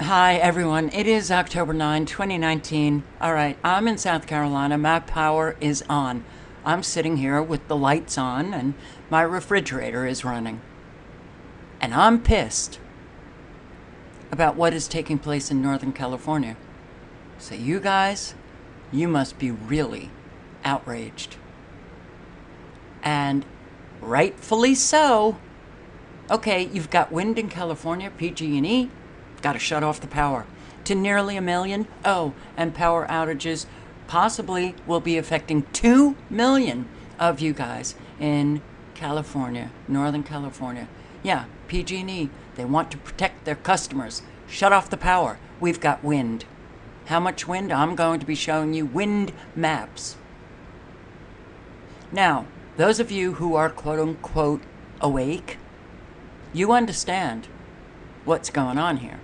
Hi, everyone. It is October 9, 2019. All right, I'm in South Carolina. My power is on. I'm sitting here with the lights on, and my refrigerator is running. And I'm pissed about what is taking place in Northern California. So, you guys, you must be really outraged. And rightfully so. Okay, you've got wind in California, PG&E, got to shut off the power to nearly a million. Oh, and power outages possibly will be affecting 2 million of you guys in California, Northern California. Yeah, PG&E, they want to protect their customers. Shut off the power. We've got wind. How much wind? I'm going to be showing you wind maps. Now, those of you who are quote unquote awake, you understand what's going on here.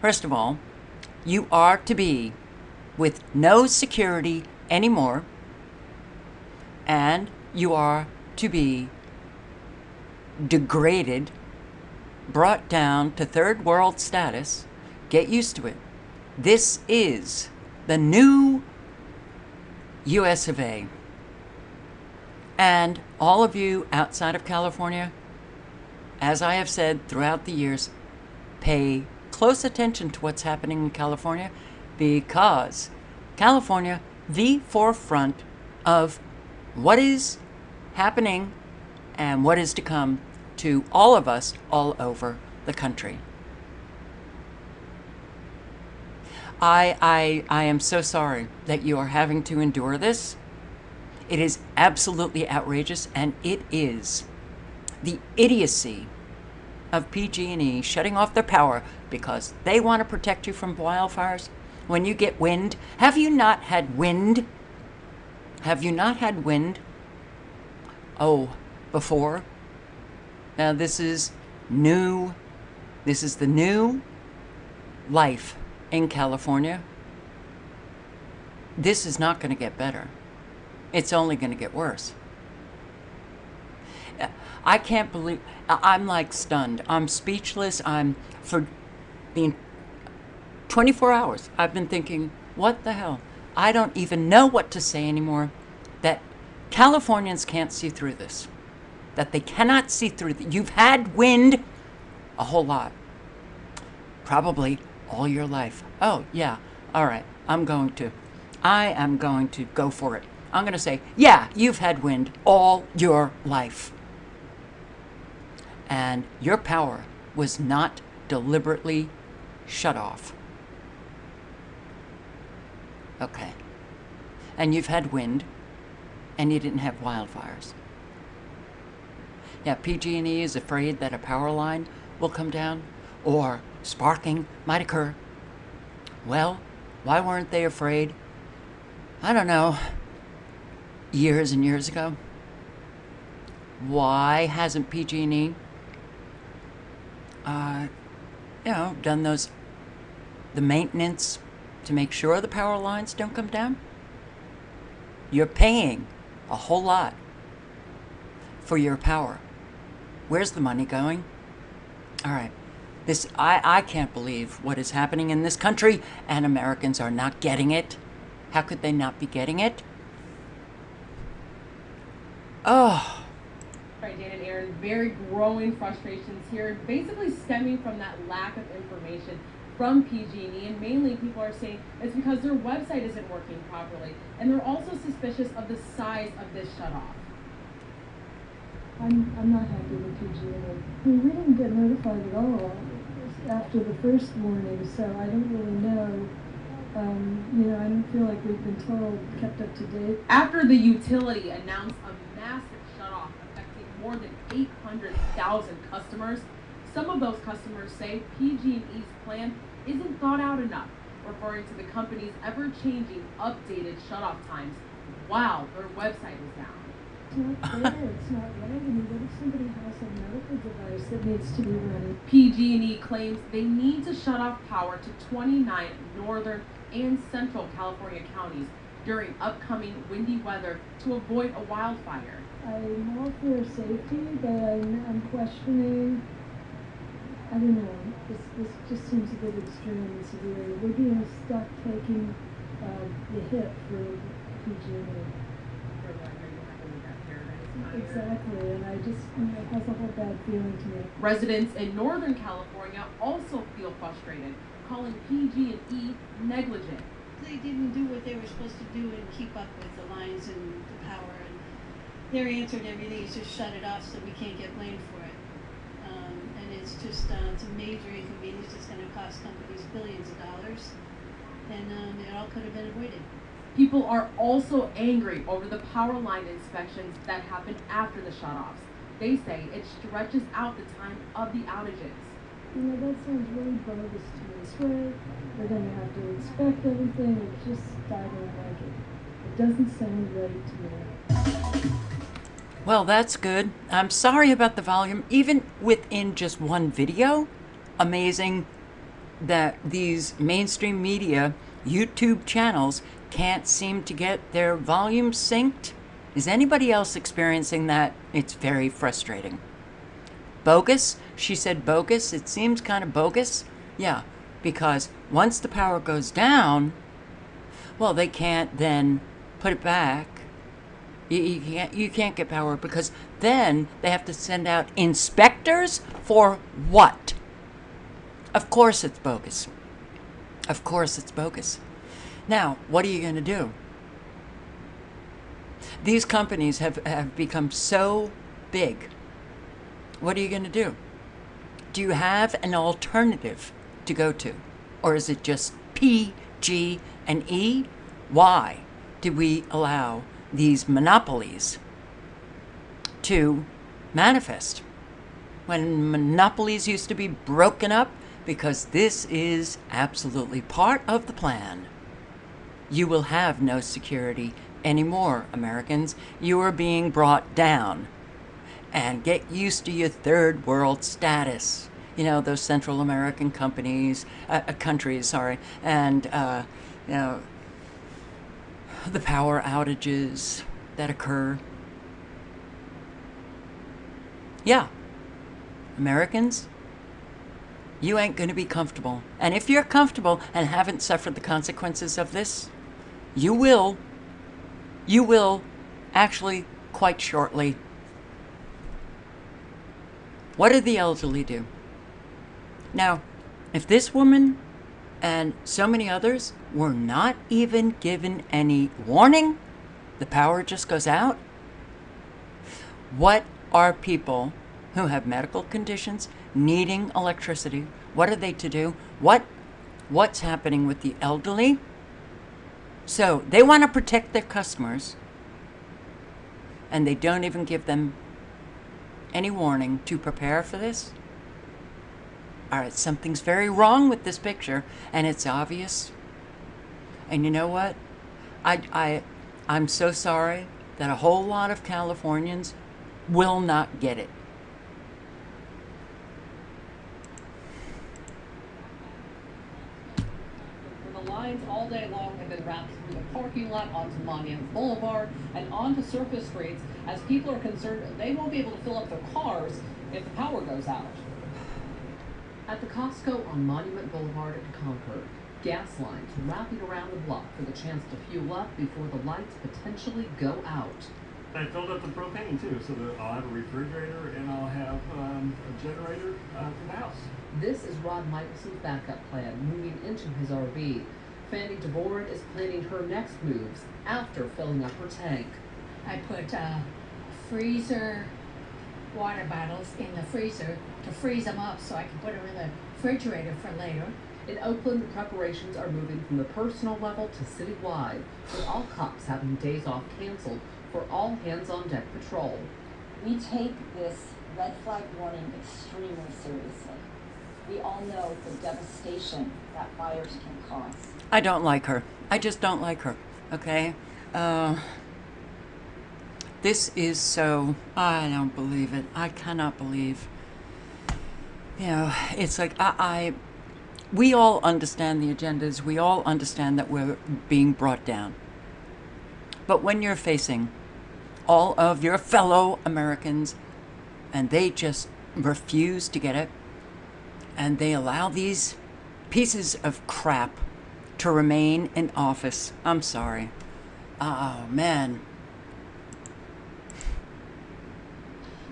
First of all, you are to be with no security anymore, and you are to be degraded, brought down to third world status. Get used to it. This is the new US of A. And all of you outside of California, as I have said throughout the years, pay close attention to what's happening in California because California, the forefront of what is happening and what is to come to all of us all over the country. I, I, I am so sorry that you are having to endure this. It is absolutely outrageous, and it is the idiocy of PG&E shutting off their power because they want to protect you from wildfires. When you get wind, have you not had wind? Have you not had wind? Oh, before? Now this is new. This is the new life in California. This is not going to get better. It's only going to get worse. I can't believe, I'm like stunned. I'm speechless. I'm, for the 24 hours, I've been thinking, what the hell? I don't even know what to say anymore. That Californians can't see through this. That they cannot see through. Th- You've had wind a whole lot. Probably all your life. Oh, yeah. All right. I'm going to. I am going to go for it. I'm going to say, yeah, you've had wind all your life. And your power was not deliberately shut off. Okay. And you've had wind, and you didn't have wildfires. Yeah, PG&E is afraid that a power line will come down, or sparking might occur. Well, why weren't they afraid? I don't know years and years ago? Why hasn't PG&E, uh, you know, done those, the maintenance to make sure the power lines don't come down? You're paying a whole lot for your power. Where's the money going? All right. This I, I can't believe what is happening in this country and Americans are not getting it. How could they not be getting it? Oh. Right, Dan and Aaron, very growing frustrations here, basically stemming from that lack of information from PG&E, and mainly people are saying it's because their website isn't working properly, and they're also suspicious of the size of this shutoff. I'm, I'm not happy with PG&E. We didn't get notified at all after the first warning, so I don't really know. Um, you know, I don't feel like we've been told, kept up to date. After the utility announced a massive more than 800,000 customers, some of those customers say PG&E's plan isn't thought out enough, referring to the company's ever-changing updated shutoff times while their website is down. It's not fair, it's not mean, what if somebody has a medical device that needs to be running? PG&E claims they need to shut off power to 29 northern and central California counties during upcoming windy weather to avoid a wildfire. I'm all for safety, but I'm, I'm questioning I don't know, this, this just seems a bit extreme and severe. We're being stuck taking, uh, the hit for PG&E. Exactly, and I just, you know, it has a whole bad feeling to me. Residents in Northern California also feel frustrated, calling PG&E negligent. They didn't do what they were supposed to do and keep up with the lines and the and their answer to everything is just shut it off so we can't get blamed for it. Um, and it's just, uh, it's a major inconvenience, it's gonna cost companies billions of dollars. And, um, it all could have been avoided. People are also angry over the power line inspections that happen after the shutoffs. They say it stretches out the time of the outages. You know, that sounds really bogus to me. Swear, we're gonna have to inspect everything, it just, I don't like it. It doesn't sound right to me. Well, that's good. I'm sorry about the volume. Even within just one video, amazing that these mainstream media YouTube channels can't seem to get their volume synced. Is anybody else experiencing that? It's very frustrating. Bogus? She said bogus. It seems kind of bogus. Yeah, because once the power goes down, well, they can't then put it back. You, you can't you can't get power because then they have to send out inspectors for what? Of course it's bogus. Of course it's bogus. Now, what are you going to do? These companies have, have become so big. What are you going to do? Do you have an alternative to go to? Or is it just P, G, and E? Why did we allow these monopolies to manifest? When monopolies used to be broken up, because this is absolutely part of the plan. You will have no security anymore, Americans. You are being brought down. And get used to your third world status. You know, those Central American companies, uh, uh, countries, sorry, and, uh, you know, the power outages that occur. Yeah, Americans, you ain't going to be comfortable. And if you're comfortable and haven't suffered the consequences of this, you will. You will actually quite shortly. What did the elderly do? Now, if this woman and so many others were not even given any warning, the power just goes out. What are people who have medical conditions needing electricity? What are they to do? What what's happening with the elderly? So they want to protect their customers and they don't even give them any warning to prepare for this. All right, something's very wrong with this picture and it's obvious. And you know what? I, I, I'm so sorry that a whole lot of Californians will not get it. The lines all day long have been wrapped through the parking lot onto Monument Boulevard and onto surface streets as people are concerned they won't be able to fill up their cars if the power goes out. At the Costco on Monument Boulevard in Concord, gas lines wrapping around the block for the chance to fuel up before the lights potentially go out. I filled up the propane too, so that I'll have a refrigerator and I'll have um, a generator uh, for the house. This is Rod Michelson's backup plan moving into his RV. Fanny DeVoren is planning her next moves after filling up her tank. I put uh, freezer water bottles in the freezer to freeze them up so I can put them in the refrigerator for later. In Oakland, preparations are moving from the personal level to citywide, with all cops having days off canceled for all hands on deck patrol. We take this red flag warning extremely seriously. We all know the devastation that fires can cause. I don't like her. I just don't like her. Okay? Uh, this is so. I don't believe it. I cannot believe. You know, it's like I, I. We all understand the agendas. We all understand that we're being brought down. But when you're facing all of your fellow Americans and they just refuse to get it, and they allow these pieces of crap to remain in office. I'm sorry. Oh, man.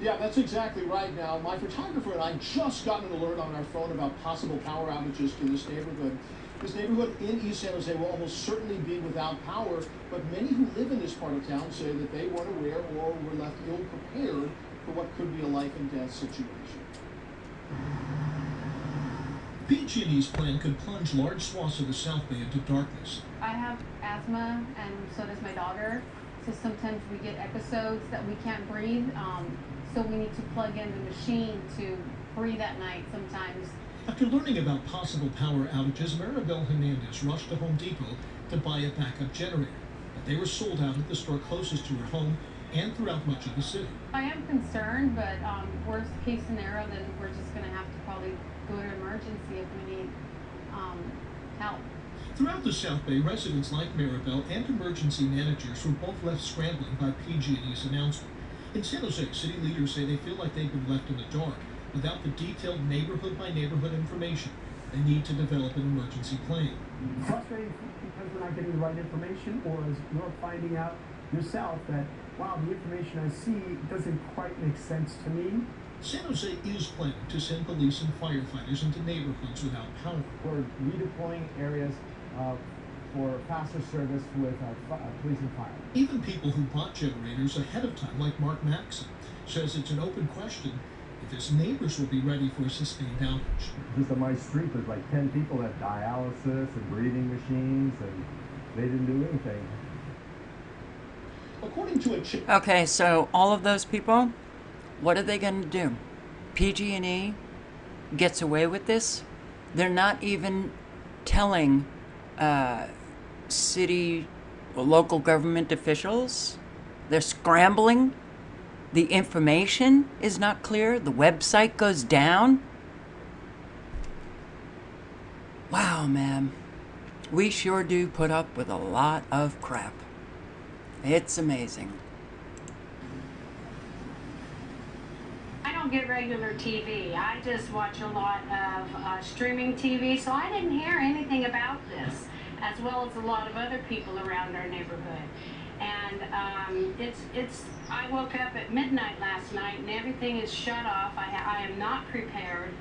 Yeah, that's exactly right now. My photographer and I just got an alert on our phone about possible power outages in this neighborhood. This neighborhood in East San Jose will almost certainly be without power, but many who live in this part of town say that they weren't aware or were left ill prepared for what could be a life and death situation. PG&E's plan could plunge large swaths of the South Bay into darkness. I have asthma, and so does my daughter. So sometimes we get episodes that we can't breathe. Um, so we need to plug in the machine to breathe at night sometimes. After learning about possible power outages, Maribel Hernandez rushed to Home Depot to buy a backup generator. But they were sold out at the store closest to her home and throughout much of the city. I am concerned, but um, worst case scenario, then we're just going to have to probably go to emergency if we need um, help. Throughout the South Bay, residents like Maribel and emergency managers were both left scrambling by PG&E's announcement. In San Jose, city leaders say they feel like they've been left in the dark without the detailed neighborhood by neighborhood information. They need to develop an emergency plan. Frustrating because we're not getting the right information, or as you're finding out yourself that, wow, the information I see doesn't quite make sense to me. San Jose is planning to send police and firefighters into neighborhoods without power. We're redeploying areas uh, for faster service with uh, uh, police and fire. Even people who bought generators ahead of time, like Mark Maxon, says it's an open question if his neighbors will be ready for a sustained outage. Just on my street, there's like 10 people that have dialysis and breathing machines, and they didn't do anything. According to a chip. Okay, so all of those people, what are they going to do? PG&E gets away with this. They're not even telling uh, city or local government officials. They're scrambling. The information is not clear. The website goes down. Wow, man. We sure do put up with a lot of crap. It's amazing. Don't get regular TV. I just watch a lot of uh, streaming TV, so I didn't hear anything about this, as well as a lot of other people around our neighborhood. And um, it's it's. I woke up at midnight last night, and everything is shut off. I, I am not prepared.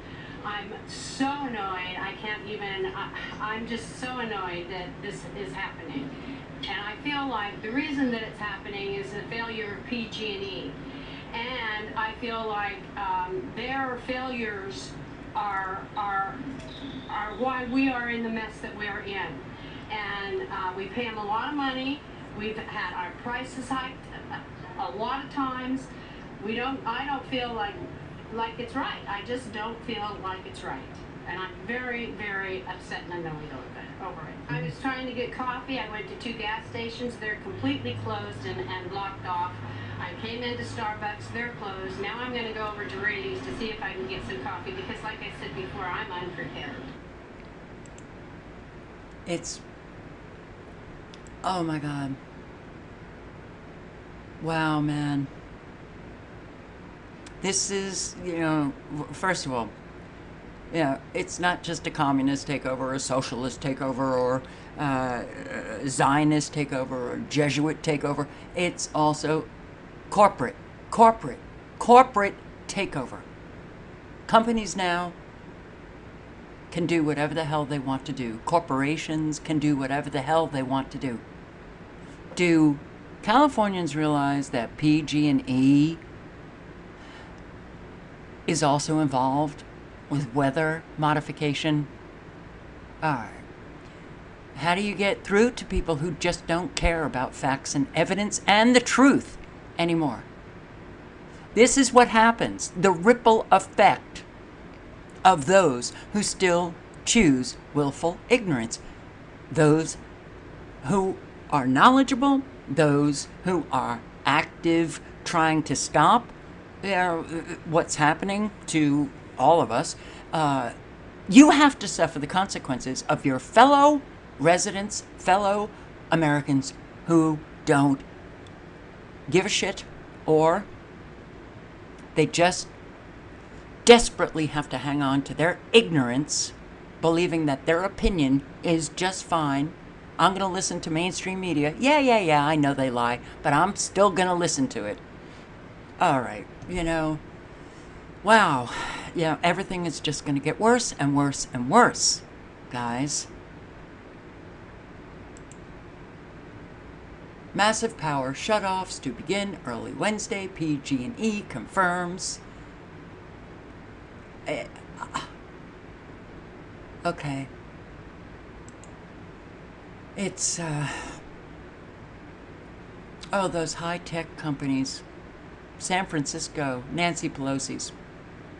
I'm so annoyed. I can't even. I, I'm just so annoyed that this is happening. And I feel like the reason that it's happening is the failure of PG&E and I feel like um, their failures are are are why we are in the mess that we are in. And uh, we pay them a lot of money. We've had our prices hiked a, lot of times. We don't. I don't feel like like it's right. I just don't feel like it's right. And I'm very, very upset and annoyed. Over it. I was trying to get coffee. I went to two gas stations. They're completely closed and, and blocked off. I came into Starbucks, they're closed. Now I'm going to go over to Raley's to see if I can get some coffee because, like I said before, I'm unprepared. It's. Oh my god. Wow, man. This is, you know, first of all, you know, it's not just a communist takeover, or a socialist takeover, or uh, a Zionist takeover, or Jesuit takeover. It's also corporate, corporate, corporate takeover. Companies now can do whatever the hell they want to do. Corporations can do whatever the hell they want to do. Do Californians realize that PG&E is also involved with weather modification? All right. How do you get through to people who just don't care about facts and evidence and the truth anymore? This is what happens the ripple effect of those who still choose willful ignorance. Those who are knowledgeable, those who are active trying to stop you know, what's happening to all of us, uh, you have to suffer the consequences of your fellow residents, fellow Americans who don't give a shit or they just desperately have to hang on to their ignorance, believing that their opinion is just fine. I'm going to listen to mainstream media. Yeah, yeah, yeah, I know they lie, but I'm still going to listen to it. All right, you know, wow. Yeah, everything is just going to get worse and worse and worse, guys. Massive power shutoffs to begin early Wednesday. PG&E confirms. Eh, okay. It's uh Oh, those high-tech companies. San Francisco, Nancy Pelosi's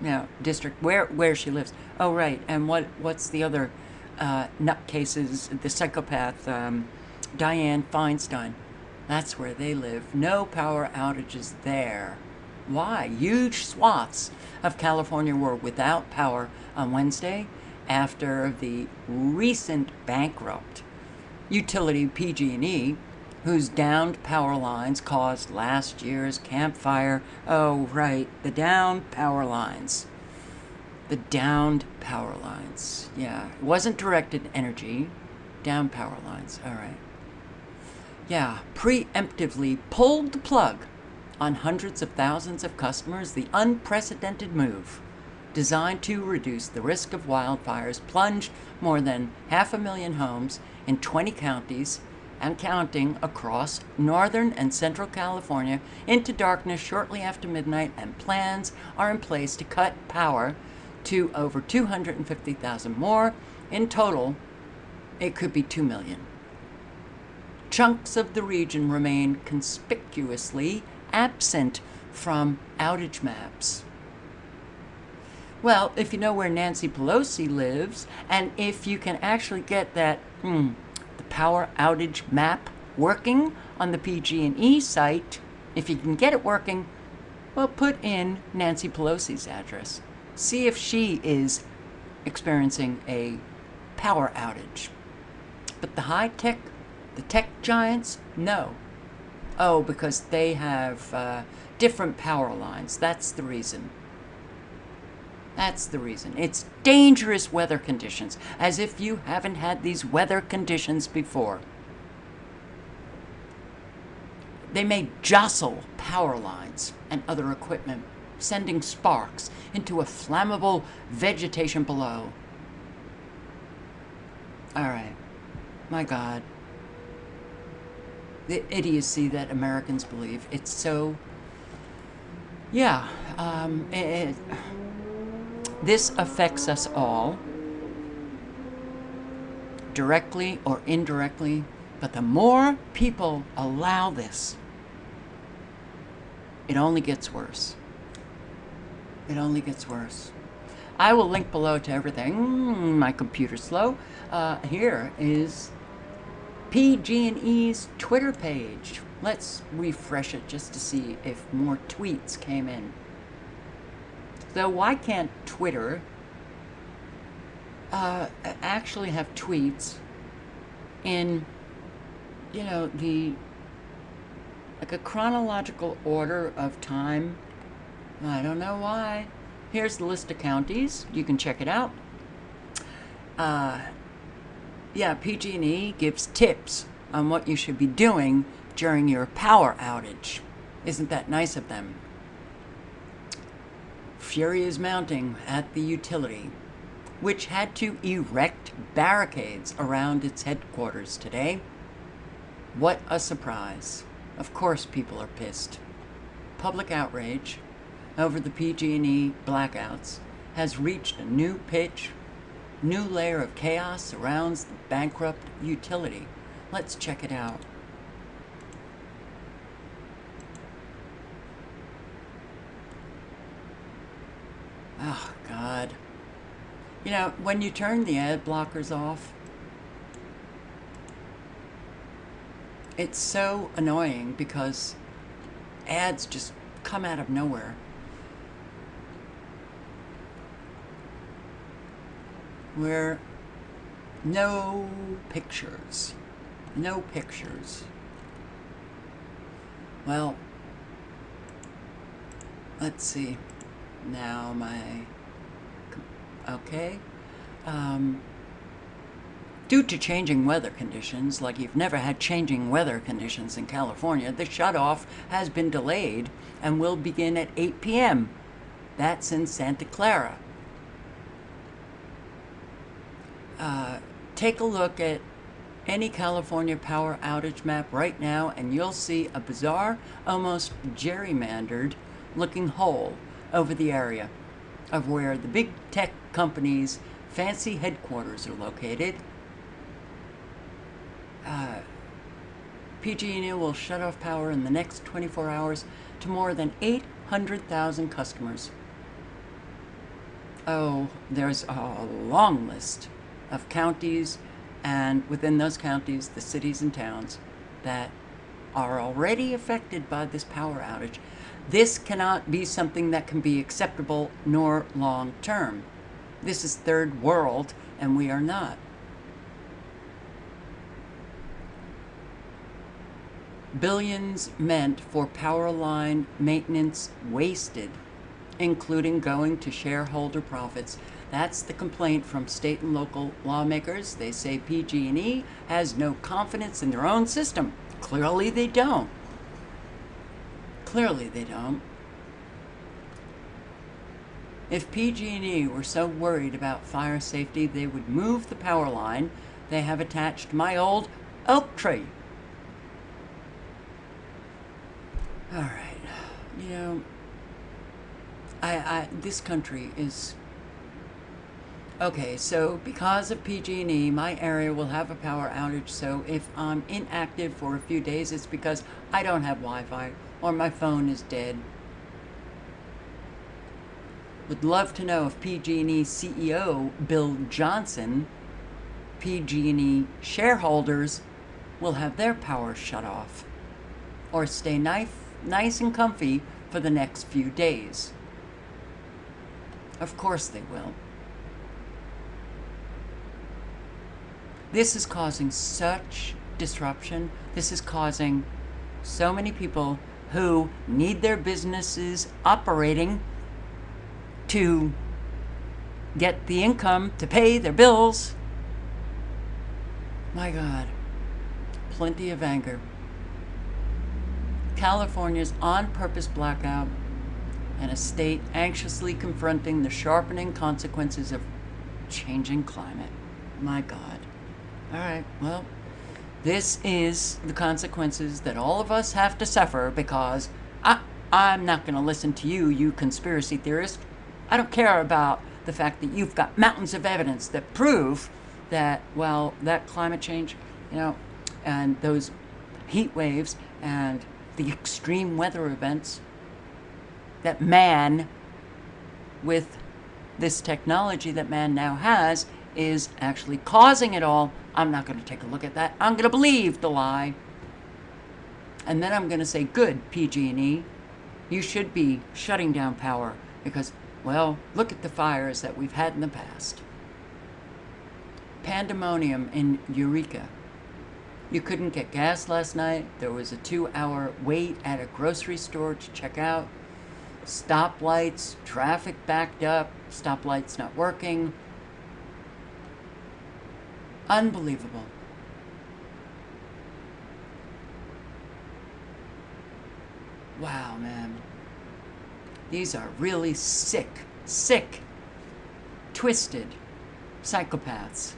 yeah, district where where she lives. Oh, right. And what what's the other uh, nutcases? The psychopath um, Dianne Feinstein. That's where they live. No power outages there. Why? Huge swaths of California were without power on Wednesday after the recent bankrupt utility PG&E whose downed power lines caused last year's Camp Fire. Oh, right, the downed power lines. The downed power lines. Yeah, it wasn't directed energy, down power lines. All right. Yeah, preemptively pulled the plug on hundreds of thousands of customers, the unprecedented move designed to reduce the risk of wildfires plunged more than half a million homes in 20 counties and counting across northern and central California into darkness shortly after midnight, and plans are in place to cut power to over 250,000 more. In total, it could be 2 million. Chunks of the region remain conspicuously absent from outage maps. Well, if you know where Nancy Pelosi lives, and if you can actually get that, hmm, the power outage map working on the PG&E site, if you can get it working, well, put in Nancy Pelosi's address. See if she is experiencing a power outage. But the high tech, the tech giants, no. Oh, because they have uh, different power lines. That's the reason. That's the reason. It's dangerous weather conditions, as if you haven't had these weather conditions before. They may jostle power lines and other equipment, sending sparks into a flammable vegetation below. All right. My God. The idiocy that Americans believe. It's so. Yeah. Um, it, this affects us all, directly or indirectly, but the more people allow this, it only gets worse. It only gets worse. I will link below to everything. My computer's slow. Uh, here is PG&E's Twitter page. Let's refresh it just to see if more tweets came in. So why can't Twitter uh, actually have tweets in, you know, the like a chronological order of time? I don't know why. Here's the list of counties. You can check it out. Uh, yeah, PG&E gives tips on what you should be doing during your power outage. Isn't that nice of them? Fury is mounting at the utility, which had to erect barricades around its headquarters today. What a surprise. Of course people are pissed. Public outrage over the PG&E blackouts has reached a new pitch. New layer of chaos surrounds the bankrupt utility. Let's check it out. Oh, God. You know, when you turn the ad blockers off, it's so annoying because ads just come out of nowhere. Where no pictures. No pictures. Well, let's see now my Okay? Um, due to changing weather conditions, like you've never had changing weather conditions in California, the shutoff has been delayed and will begin at 8 p.m. That's in Santa Clara. Uh, take a look at any California power outage map right now and you'll see a bizarre, almost gerrymandered looking hole over the area of where the big tech companies' fancy headquarters are located. Uh, PG&E will shut off power in the next 24 hours to more than 800,000 customers. Oh, there's a long list of counties and within those counties, the cities and towns that are already affected by this power outage. This cannot be something that can be acceptable nor long term. This is third world, and we are not. Billions meant for power line maintenance wasted, including going to shareholder profits. That's the complaint from state and local lawmakers. They say PG&E has no confidence in their own system. Clearly they don't. Clearly they don't. If PG&E were so worried about fire safety, they would move the power line they have attached my old oak tree. All right. You know, I, I this country is Okay, so because of PG&E, my area will have a power outage. So if I'm inactive for a few days, it's because I don't have Wi-Fi or my phone is dead. Would love to know if PG&E CEO Bill Johnson, PG&E shareholders will have their power shut off or stay nice, nice and comfy for the next few days. Of course they will. This is causing such disruption. This is causing so many people who need their businesses operating to get the income to pay their bills. My God, plenty of anger. California's on purpose blackout and a state anxiously confronting the sharpening consequences of changing climate. My God. All right, well, this is the consequences that all of us have to suffer because I, I'm not going to listen to you, you conspiracy theorist. I don't care about the fact that you've got mountains of evidence that prove that, well, that climate change, you know, and those heat waves and the extreme weather events that man, with this technology that man now has, is actually causing it all I'm not going to take a look at that. I'm going to believe the lie. And then I'm going to say, good, PG&E. You should be shutting down power because, well, look at the fires that we've had in the past. Pandemonium in Eureka. You couldn't get gas last night. There was a two-hour wait at a grocery store to check out. Stoplights, traffic backed up, stoplights not working. Unbelievable. Wow, man. These are really sick, sick, twisted psychopaths.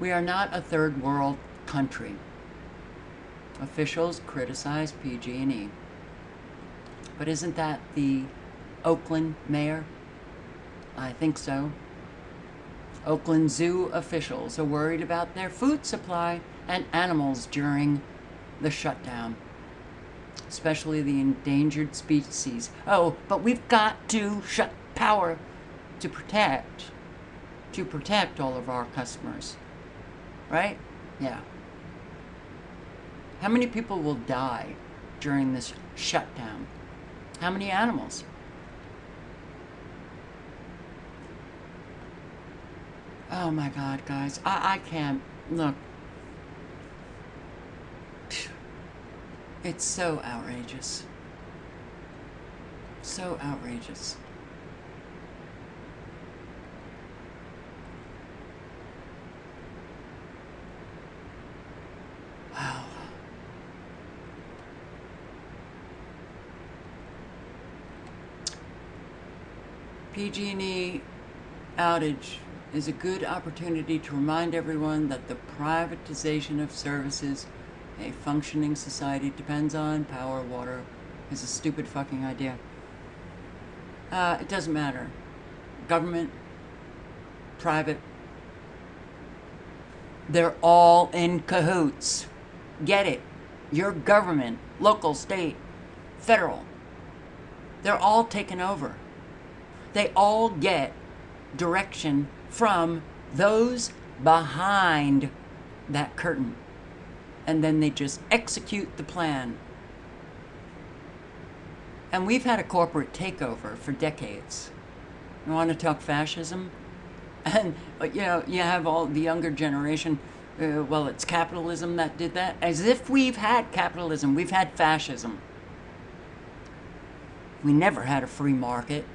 We are not a third world country. Officials criticize PG&E. But isn't that the Oakland mayor? I think so. Oakland Zoo officials are worried about their food supply and animals during the shutdown, especially the endangered species. Oh, but we've got to shut power to protect, to protect all of our customers, right? Yeah. How many people will die during this shutdown? How many animals? Oh my god, guys. I, I can't. Look. It's so outrageous. So outrageous. Wow. PG&E outage is a good opportunity to remind everyone that the privatization of services a functioning society depends on power, water, is a stupid fucking idea. Uh, it doesn't matter. Government, private, they're all in cahoots. Get it. Your government, local, state, federal, they're all taken over. They all get direction from those behind that curtain. And then they just execute the plan. And we've had a corporate takeover for decades. You want to talk fascism? And, you know, you have all the younger generation, uh, well, it's capitalism that did that. As if we've had capitalism, we've had fascism. We never had a free market.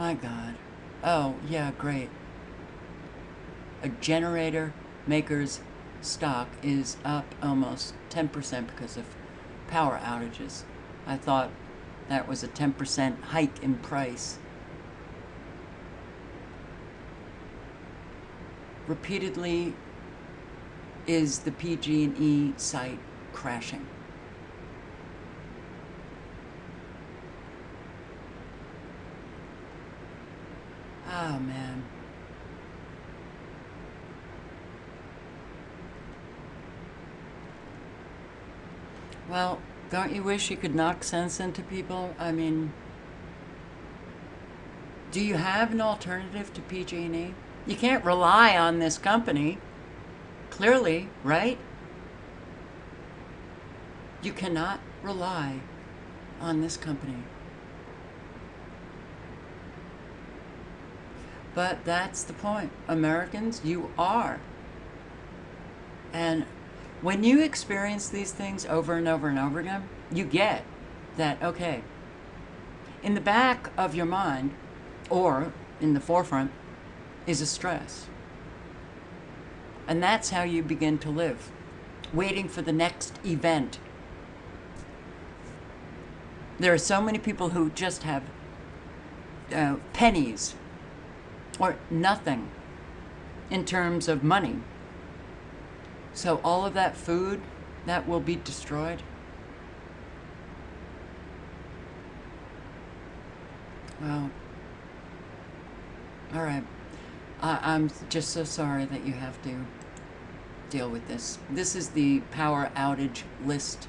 My God. Oh, yeah, great. A generator maker's stock is up almost 10% because of power outages. I thought that was a 10% hike in price. Repeatedly is the PG&E site crashing. Oh man. Well, don't you wish you could knock sense into people? I mean, do you have an alternative to PG&E? You can't rely on this company. Clearly, right? You cannot rely on this company. But that's the point. Americans, you are. And when you experience these things over and over and over again, you get that, okay, in the back of your mind, or in the forefront, is a stress. And that's how you begin to live, waiting for the next event. There are so many people who just have uh, pennies or nothing in terms of money. So all of that food, that will be destroyed. Well, all right. I, I'm just so sorry that you have to deal with this. This is the power outage list.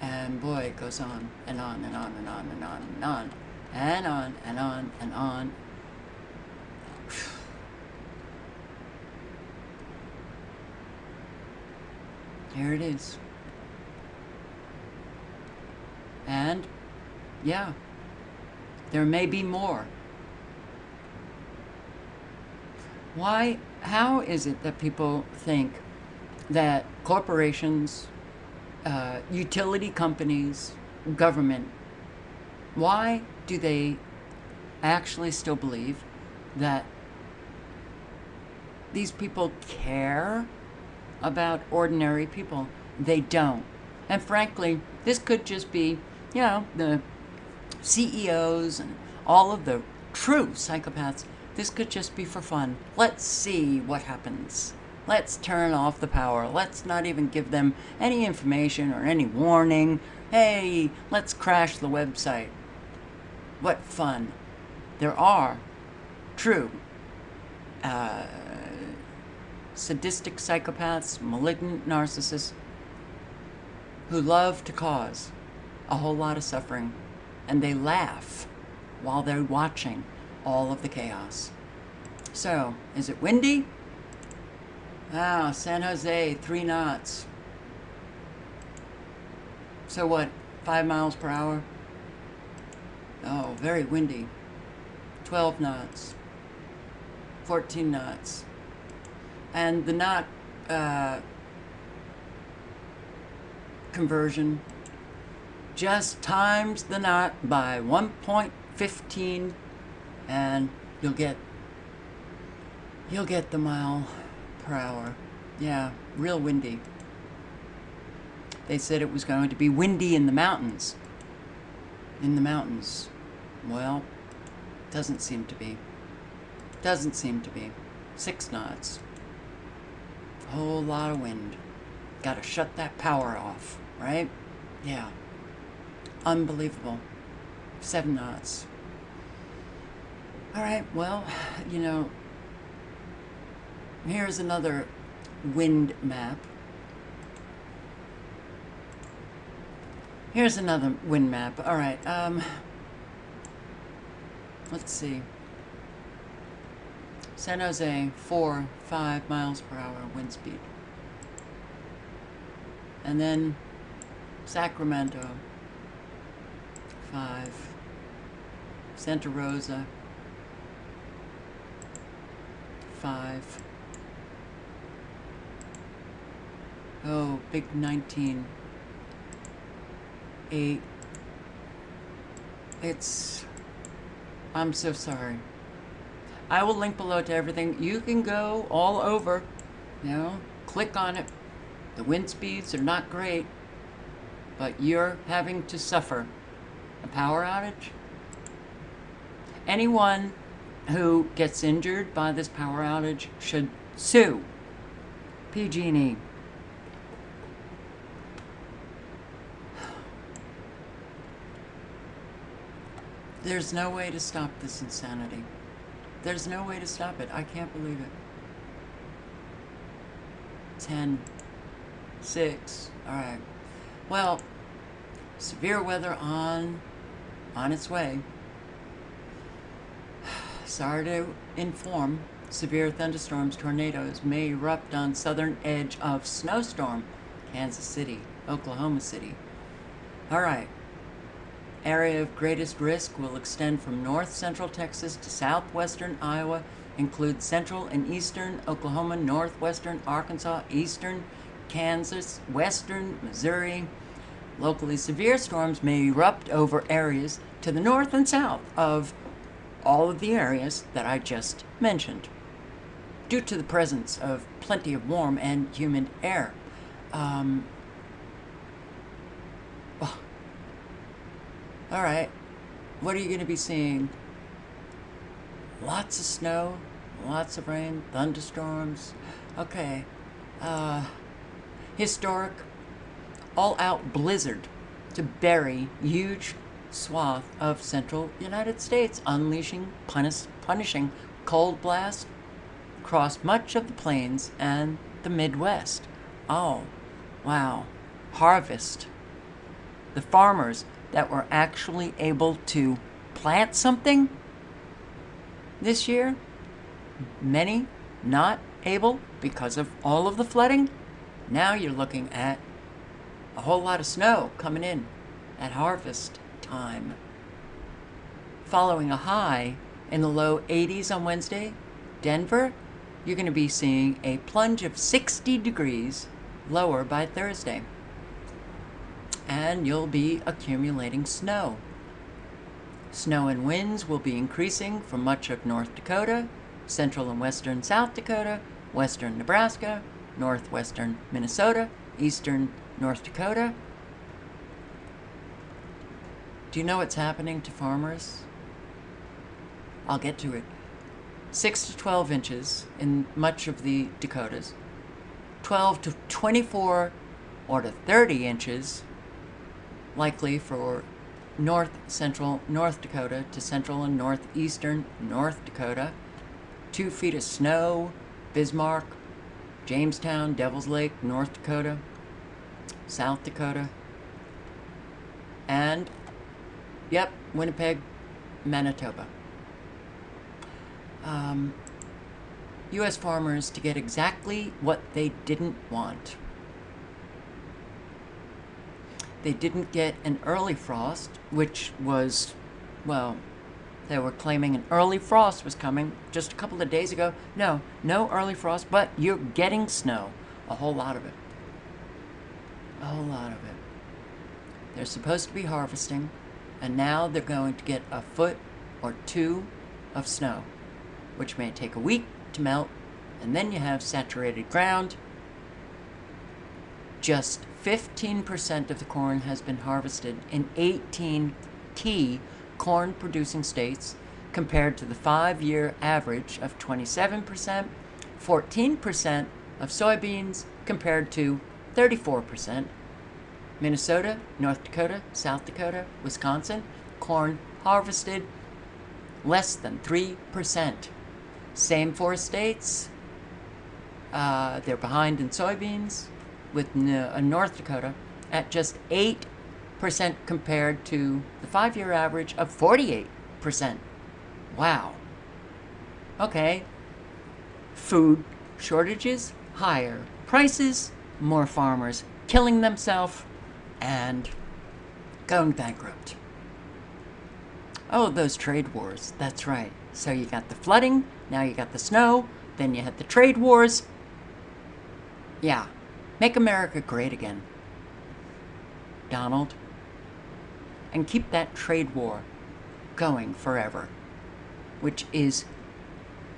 And boy, it goes on and on and on and on and on and on and on and on and on Here it is. And, yeah, there may be more. Why, how is it that people think that corporations, uh, utility companies, government, why do they actually still believe that these people care about ordinary people. They don't. And frankly, this could just be, you know, the CEOs and all of the true psychopaths. This could just be for fun. Let's see what happens. Let's turn off the power. Let's not even give them any information or any warning. Hey, let's crash the website. What fun. There are true uh, sadistic psychopaths, malignant narcissists who love to cause a whole lot of suffering and they laugh while they're watching all of the chaos. So, is it windy? Ah, San Jose, three knots. So what, five miles per hour? Oh, very windy. 12 knots. 14 knots and the knot uh, conversion just times the knot by 1.15 and you'll get you'll get the mile per hour. Yeah, real windy. They said it was going to be windy in the mountains. In the mountains. Well, doesn't seem to be. Doesn't seem to be. Six knots. Whole lot of wind. Gotta shut that power off, right? Yeah. Unbelievable. Seven knots. All right, well, you know, here's another wind map. Here's another wind map. All right, um, let's see. San Jose, four, five miles per hour wind speed. And then Sacramento, five. Santa Rosa, five. Oh, big 19. Eight. It's. I'm so sorry. I will link below to everything. You can go all over, you know, click on it. The wind speeds are not great, but you're having to suffer a power outage. Anyone who gets injured by this power outage should sue PG&E. There's no way to stop this insanity. There's no way to stop it. I can't believe it. 10, 6, all right. Well, severe weather on, on its way. Sorry to inform, severe thunderstorms, tornadoes may erupt on southern edge of snowstorm, Kansas City, Oklahoma City. All right. Area of greatest risk will extend from north central Texas to southwestern Iowa, include central and eastern Oklahoma, northwestern Arkansas, eastern Kansas, western Missouri. Locally severe storms may erupt over areas to the north and south of all of the areas that I just mentioned due to the presence of plenty of warm and humid air. Um, All right. What are you going to be seeing? Lots of snow, lots of rain, thunderstorms. Okay. Uh, historic, all out blizzard to bury huge swath of central United States, unleashing punish, punishing cold blast across much of the plains and the Midwest. Oh, wow. Harvest. The farmers that were actually able to plant something this year. Many not able because of all of the flooding. Now you're looking at a whole lot of snow coming in at harvest time. Following a high in the low 80s on Wednesday, Denver, you're going to be seeing a plunge of 60 degrees lower by Thursday and you'll be accumulating snow. Snow and winds will be increasing from much of North Dakota, central and western South Dakota, western Nebraska, northwestern Minnesota, eastern North Dakota. Do you know what's happening to farmers? I'll get to it. 6 to 12 inches in much of the Dakotas, 12 to 24 or to 30 inches likely for north central North Dakota to central and northeastern North Dakota. Two feet of snow, Bismarck, Jamestown, Devils Lake, North Dakota, South Dakota, and, yep, Winnipeg, Manitoba. Um, U.S. farmers to get exactly what they didn't want. They didn't get an early frost, which was, well, they were claiming an early frost was coming just a couple of days ago. No, no early frost, but you're getting snow. A whole lot of it. A whole lot of it. They're supposed to be harvesting, and now they're going to get a foot or two of snow, which may take a week to melt, and then you have saturated ground. Just 15% of the corn has been harvested in 18 key corn producing states compared to the five year average of 27%, 14% of soybeans compared to 34%. Minnesota, North Dakota, South Dakota, Wisconsin, corn harvested less than 3%. Same four states, uh, they're behind in soybeans, with uh, North Dakota at just 8% compared to the five year average of 48%. Wow. Okay. Food shortages, higher prices, more farmers killing themselves, and going bankrupt. Oh, those trade wars. That's right. So you got the flooding, now you got the snow, then you had the trade wars. Yeah. Make America great again. Donald. And keep that trade war going forever, which is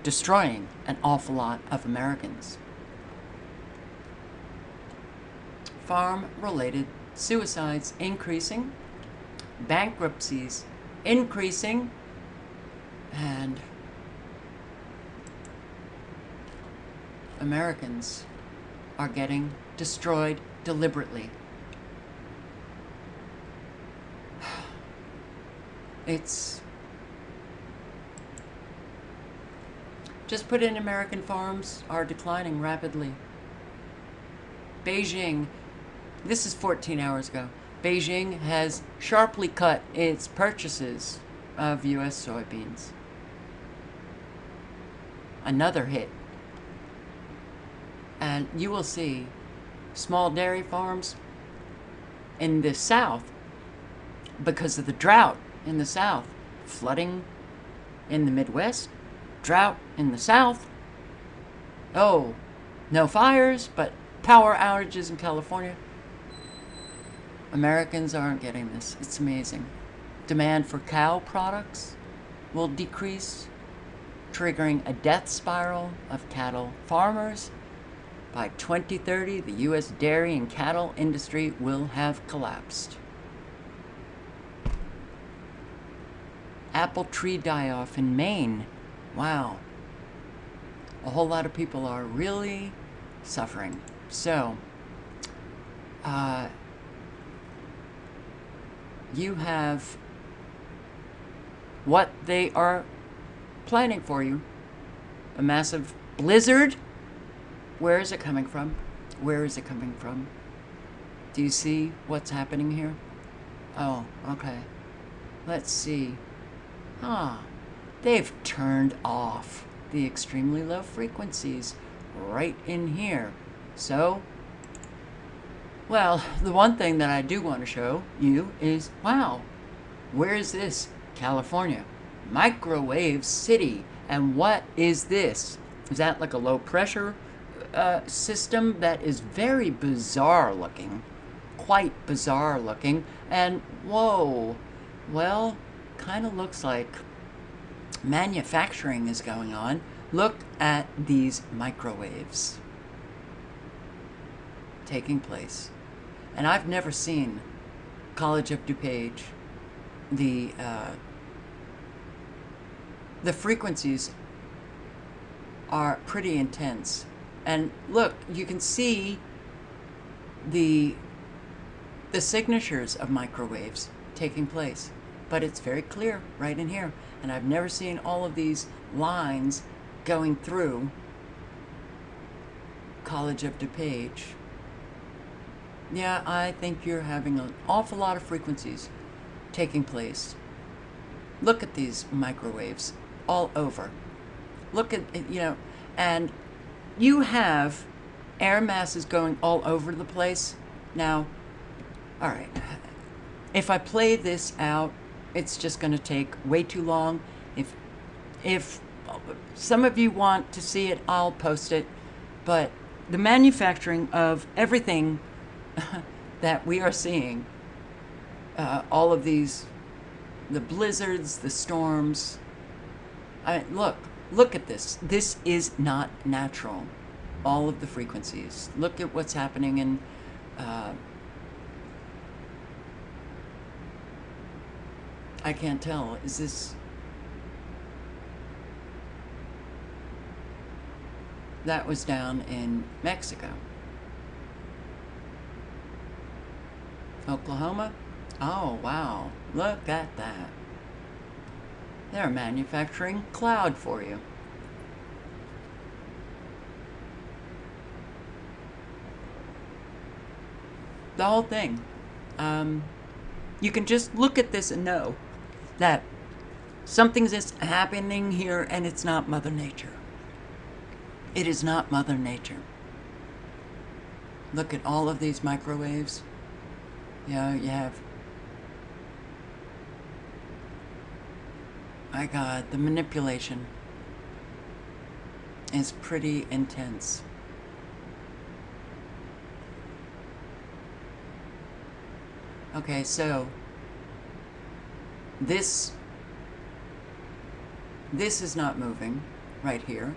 destroying an awful lot of Americans. Farm related suicides increasing, bankruptcies increasing, and Americans are getting destroyed deliberately. It's just put in American farms are declining rapidly. Beijing, this is 14 hours ago. Beijing has sharply cut its purchases of US soybeans. Another hit and you will see small dairy farms in the south because of the drought in the south, flooding in the Midwest, drought in the south. Oh, no fires, but power outages in California. Americans aren't getting this. It's amazing. Demand for cow products will decrease, triggering a death spiral of cattle farmers by 2030, the U.S. dairy and cattle industry will have collapsed. Apple tree die off in Maine. Wow. A whole lot of people are really suffering. So, uh, you have what they are planning for you a massive blizzard where is it coming from? Where is it coming from? Do you see what's happening here? Oh, okay. Let's see. Ah, they've turned off the extremely low frequencies right in here. So, well, the one thing that I do want to show you is, wow, where is this? California. Microwave City. And what is this? Is that like a low pressure uh, system that is very bizarre looking, quite bizarre looking, and whoa, well, kind of looks like manufacturing is going on. Look at these microwaves taking place. And I've never seen College of DuPage, the, uh, the frequencies are pretty intense. And look, you can see the, the signatures of microwaves taking place. But it's very clear right in here. And I've never seen all of these lines going through College of DuPage. Yeah, I think you're having an awful lot of frequencies taking place. Look at these microwaves all over. Look at, you know, and you have air masses going all over the place. Now, all right, if I play this out, it's just going to take way too long. If, if some of you want to see it, I'll post it. But the manufacturing of everything that we are seeing uh, all of these, the blizzards, the storms. I look, look at this. This is not natural. All of the frequencies. Look at what's happening in. Uh, I can't tell. Is this that was down in Mexico. Oklahoma? Oh, wow. Look at that. They're manufacturing cloud for you. The whole thing. Um, you can just look at this and know that something's just happening here and it's not Mother Nature. It is not Mother Nature. Look at all of these microwaves. Know, you have. My God, the manipulation is pretty intense. Okay, so this this is not moving right here.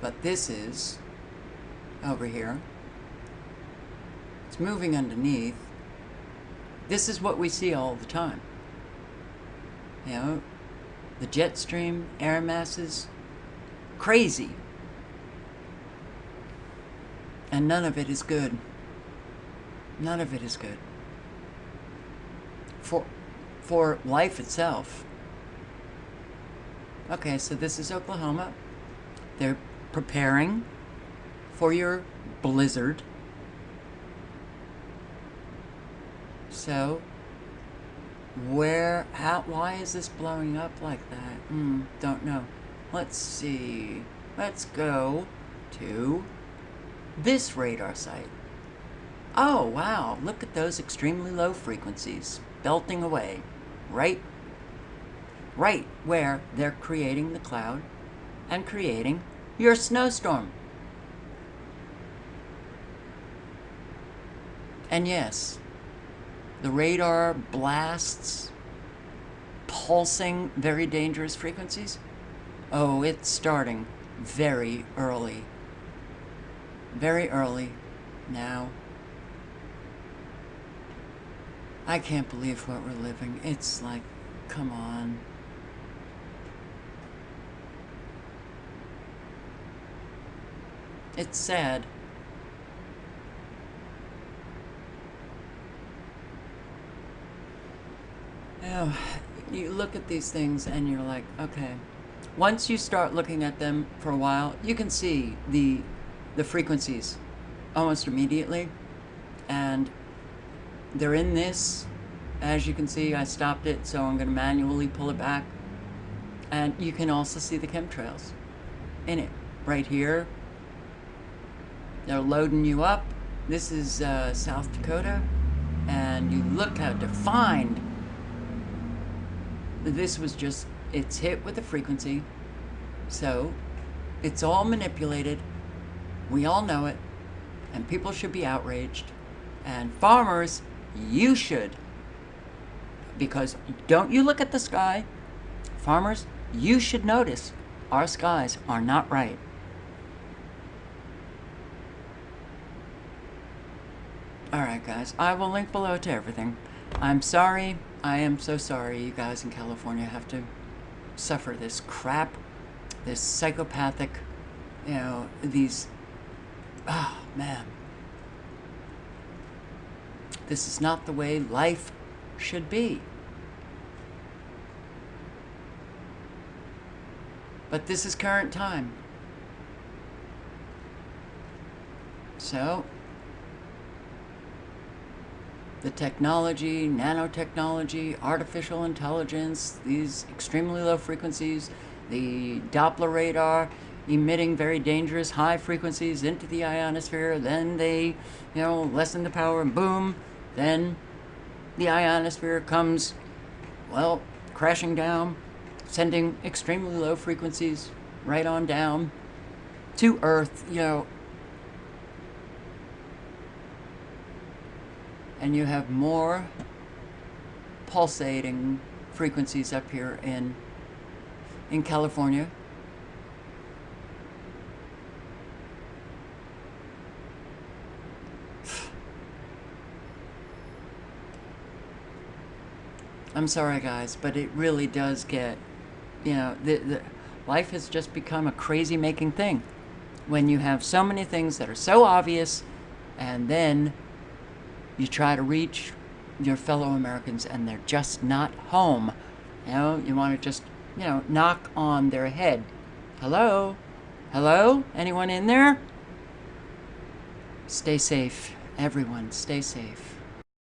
But this is over here. It's moving underneath. This is what we see all the time. You know, the jet stream, air masses, crazy. And none of it is good. None of it is good. For, for life itself. Okay, so this is Oklahoma. They're preparing for your blizzard. So, where, how, why is this blowing up like that? Mm, don't know. Let's see. Let's go to this radar site. Oh, wow. Look at those extremely low frequencies belting away. Right, right where they're creating the cloud and creating your snowstorm. And yes, the radar blasts pulsing very dangerous frequencies. Oh, it's starting very early. Very early now. I can't believe what we're living. It's like, come on. It's sad. Oh, you look at these things and you're like, okay. Once you start looking at them for a while, you can see the the frequencies almost immediately. And they're in this. As you can see, I stopped it, so I'm going to manually pull it back. And you can also see the chemtrails in it right here they're loading you up. This is uh, South Dakota. And you look how defined. This was just, it's hit with a frequency. So, it's all manipulated. We all know it. And people should be outraged. And farmers, you should. Because don't you look at the sky. Farmers, you should notice our skies are not right. Alright guys, I will link below to everything. I'm sorry, I am so sorry you guys in California have to suffer this crap, this psychopathic, you know, these, oh man. This is not the way life should be. But this is current time. So, the technology, nanotechnology, artificial intelligence, these extremely low frequencies, the Doppler radar emitting very dangerous high frequencies into the ionosphere, then they, you know, lessen the power and boom, then the ionosphere comes, well, crashing down, sending extremely low frequencies right on down to Earth, you know, and you have more pulsating frequencies up here in in California. I'm sorry, guys, but it really does get, you know, the, the life has just become a crazy making thing when you have so many things that are so obvious and then you try to reach your fellow Americans and they're just not home. You know, you want to just, you know, knock on their head. Hello? Hello? Anyone in there? Stay safe. Everyone, stay safe.